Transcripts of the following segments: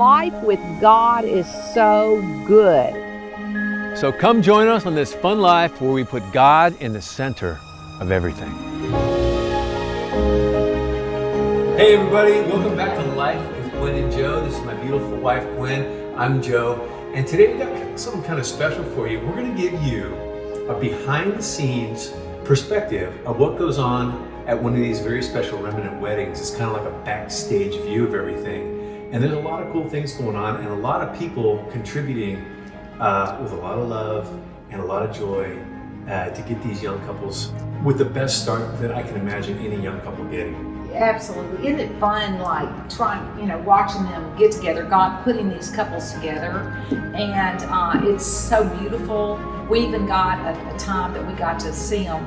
life with God is so good. So come join us on this fun life where we put God in the center of everything. Hey everybody, welcome back to Life with Gwen and Joe. This is my beautiful wife Gwen. I'm Joe. And today we got something kind of special for you. We're going to give you a behind the scenes perspective of what goes on at one of these very special remnant weddings. It's kind of like a backstage view of everything. And there's a lot of cool things going on and a lot of people contributing uh, with a lot of love and a lot of joy uh, to get these young couples with the best start that I can imagine any young couple getting. Absolutely. Isn't it fun, like trying, you know, watching them get together, God putting these couples together. And uh, it's so beautiful. We even got a, a time that we got to see them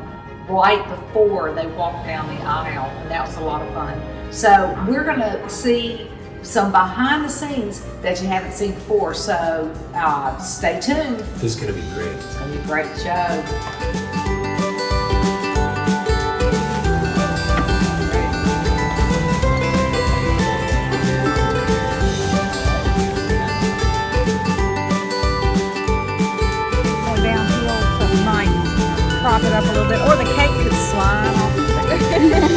right before they walked down the aisle, and that was a lot of fun. So we're going to see some behind the scenes that you haven't seen before. So uh, stay tuned. This is going to be great. It's going to be a great show. Going downhill, so might prop it up a little bit, or the cake could slide off.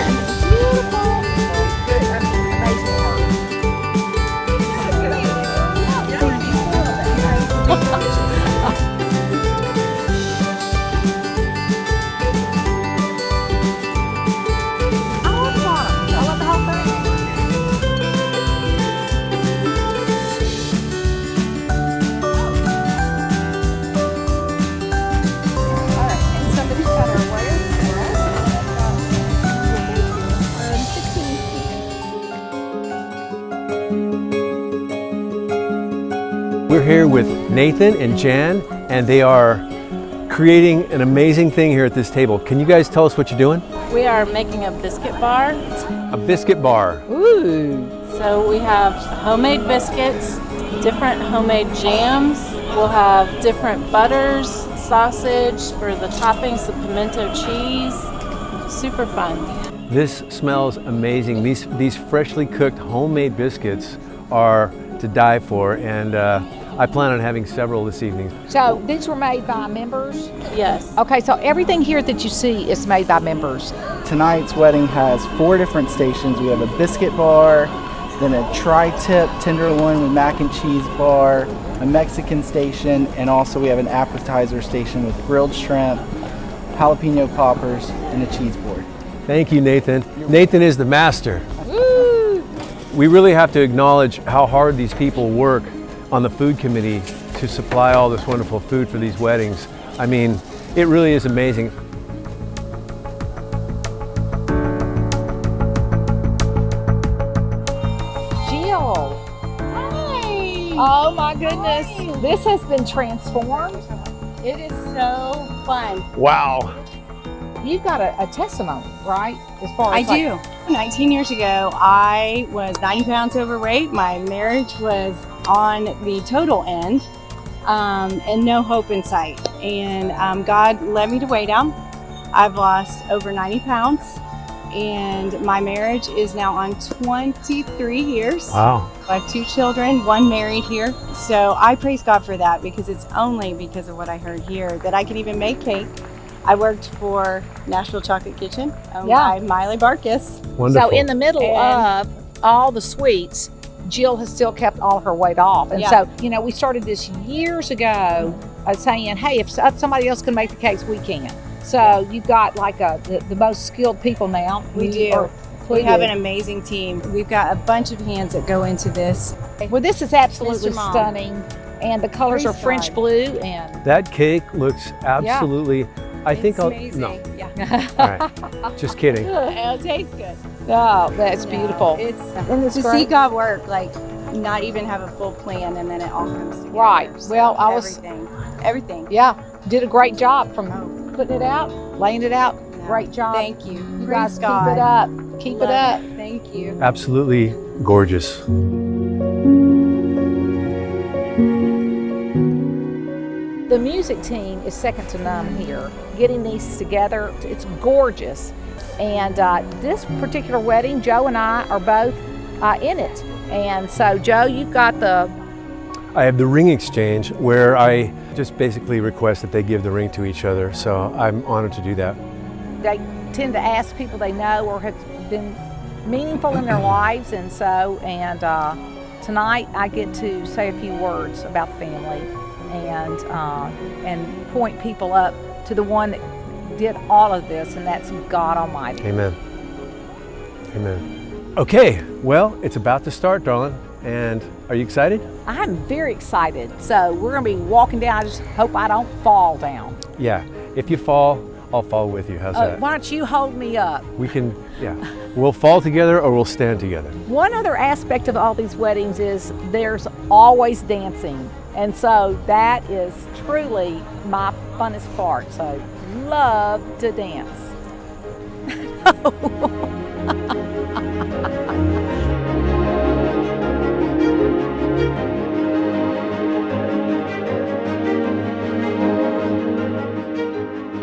We're here with Nathan and Jan, and they are creating an amazing thing here at this table. Can you guys tell us what you're doing? We are making a biscuit bar. A biscuit bar. Ooh. So we have homemade biscuits, different homemade jams. We'll have different butters, sausage for the toppings, the pimento cheese. Super fun. This smells amazing. These, these freshly cooked homemade biscuits are to die for, and uh, I plan on having several this evening. So these were made by members? Yes. Okay, so everything here that you see is made by members. Tonight's wedding has four different stations. We have a biscuit bar, then a tri-tip tenderloin with mac and cheese bar, a Mexican station, and also we have an appetizer station with grilled shrimp, jalapeno poppers, and a cheese board. Thank you, Nathan. Nathan is the master. Woo! We really have to acknowledge how hard these people work on the food committee to supply all this wonderful food for these weddings. I mean, it really is amazing. Jill. Oh my goodness. This has been transformed. It is so fun. Wow. You've got a, a testimony, right? As far I as like- do. 19 years ago, I was 90 pounds overweight. My marriage was on the total end um, and no hope in sight. And um, God led me to weigh down. I've lost over 90 pounds and my marriage is now on 23 years. Wow. I have two children, one married here. So I praise God for that because it's only because of what I heard here that I can even make cake. I worked for Nashville Chocolate Kitchen owned Yeah. by Miley Barkis. Wonderful. So in the middle And- of all the sweets, Jill has still kept all her weight off. And Yeah. so, you know, we started this years ago uh, saying, hey, if somebody else can make the cakes, we can. So you've got like a, the, the most skilled people now. We do. are We have an amazing team. We've got a bunch of hands that go into this. Well, this is absolutely stunning. And the colors Praise are French God. blue and That cake looks absolutely, I think it's I'll, amazing. no, Yeah. all right, just kidding. it tastes good. oh, that's Yeah. beautiful. It's Isn't this to see? God work, like not even have a full plan and then it all comes together. Right. So Well, I was- everything. Everything. Yeah, did a great job from oh. putting it out, laying it out. Yeah. Great job. Thank you. You Praise guys God. keep it up. Keep Love it up. Thank you. Absolutely gorgeous. The music team is second to none here. Getting these together, it's gorgeous. And uh, this particular wedding, Joe and I are both uh, in it. And so, Joe, you've got the I have the ring exchange where I just basically request that they give the ring to each other. So I'm honored to do that. they tend to ask people they know or have been meaningful in their lives, and so and uh, tonight I get to say a few words about the family and uh, and point people up to the one that did all of this, and that's God Almighty. Amen. Amen. Okay, well, it's about to start, darling. And are you excited? I'm very excited. So we're gonna be walking down. I just hope I don't fall down. Yeah. If you fall, I'll fall with you. How's Uh, that? why don't you hold me up? We can, yeah. We'll fall together or we'll stand together. One other aspect of all these weddings is there's always dancing. And so that is truly my funnest part. So love to dance.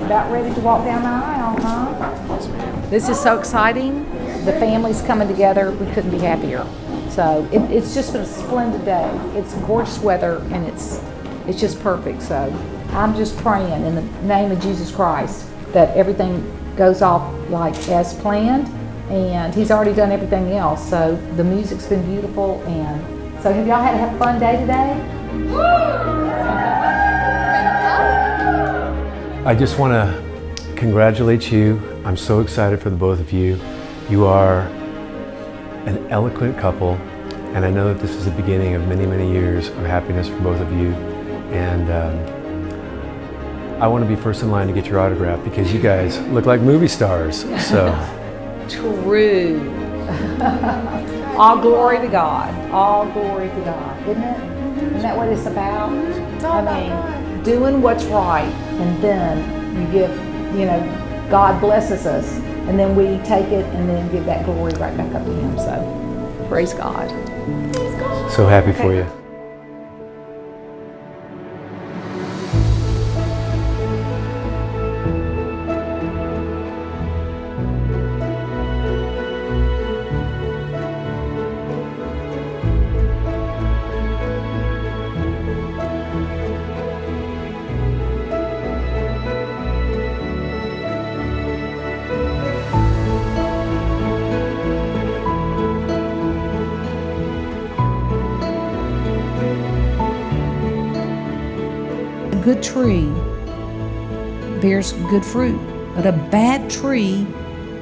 About ready to walk down the aisle, huh? This is so exciting. The family's coming together. We couldn't be happier. So it, it's just been a splendid day. It's gorgeous weather and it's it's just perfect. So I'm just praying in the name of Jesus Christ that everything goes off like as planned. And He's already done everything else. So the music's been beautiful. And so have y'all had a fun day today? I just want to congratulate you. I'm so excited for the both of you. You are an eloquent couple, and I know that this is the beginning of many, many years of happiness for both of you. And um, I want to be first in line to get your autograph because you guys look like movie stars. So, True. All glory to God. All glory to God, isn't it? Isn't that what it's about? I mean, doing what's right, and then you give, you know, God blesses us, and then we take it and then give that glory right back up to Him. So, praise God. so happy for you. Good tree bears good fruit, but a bad tree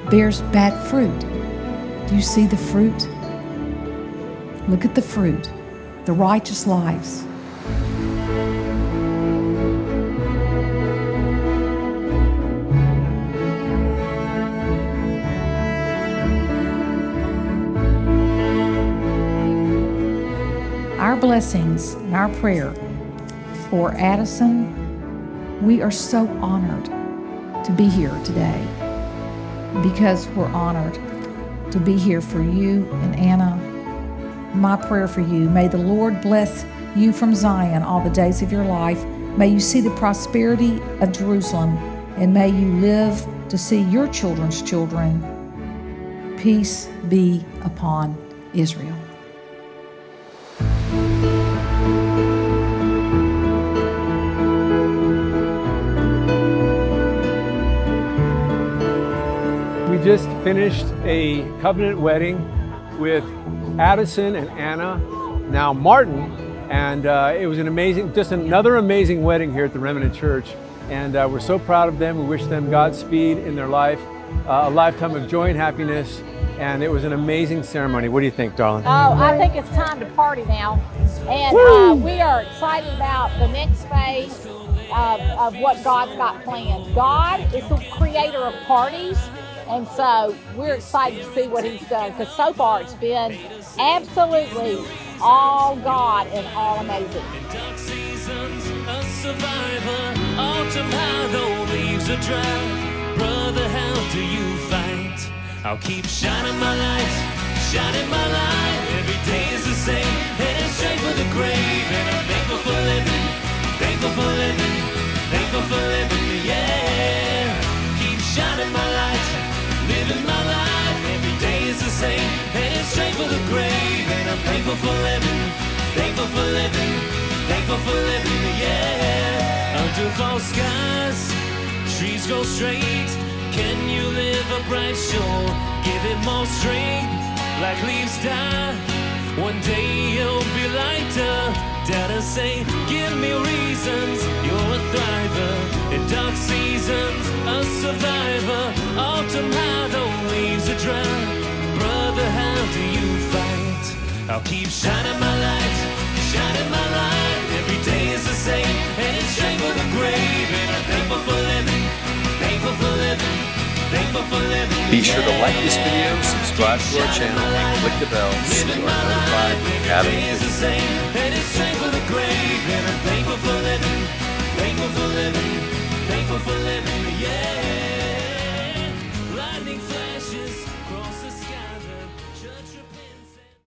bears bad fruit. Do you see the fruit? Look at the fruit, the righteous lives. Our blessings and our prayer for Addison, we are so honored to be here today because we're honored to be here for you and Anna. My prayer for you may the Lord bless you from Zion all the days of your life. May you see the prosperity of Jerusalem, and may you live to see your children's children. Peace be upon Israel. Just finished a covenant wedding with Addison and Anna, now Martin, and uh, it was an amazing, just another amazing wedding here at the Remnant Church. And uh, we're so proud of them. We wish them Godspeed in their life, uh, a lifetime of joy and happiness. And it was an amazing ceremony. What do you think, darling? Oh, I think it's time to party now. And uh, we are excited about the next phase of, of what God's got planned. God is the creator of parties. And so we're excited to see what he's done because so far it's been absolutely all God and all amazing. Dark seasons, a survivor. Autumn though leaves are dry. Brother, how do you fight? I'll keep shining my light, shining my light. Every day is the same, heading straight for the grave. And I'm thankful for living, thankful for living, thankful for living, same, straight for the grave. And I'm thankful for living, thankful for living, thankful for living, yeah. Under false skies, trees grow straight. Can you live upright? Sure, give it more strength. Like leaves die, one day you'll be lighter. To say, give me reasons. You're a thriver in dark seasons, a survivor. Autumn leaves are. I'll keep shining my light, shining my light. Every day is the same, and it's straight for the grave. And I'm thankful for living, thankful for living, thankful for living. Be sure to like this video, subscribe to our channel, and click the bell so you are notified when we have a Every day is the same, and it's straight for the grave. And I'm thankful for living, thankful for living, thankful for living, yeah.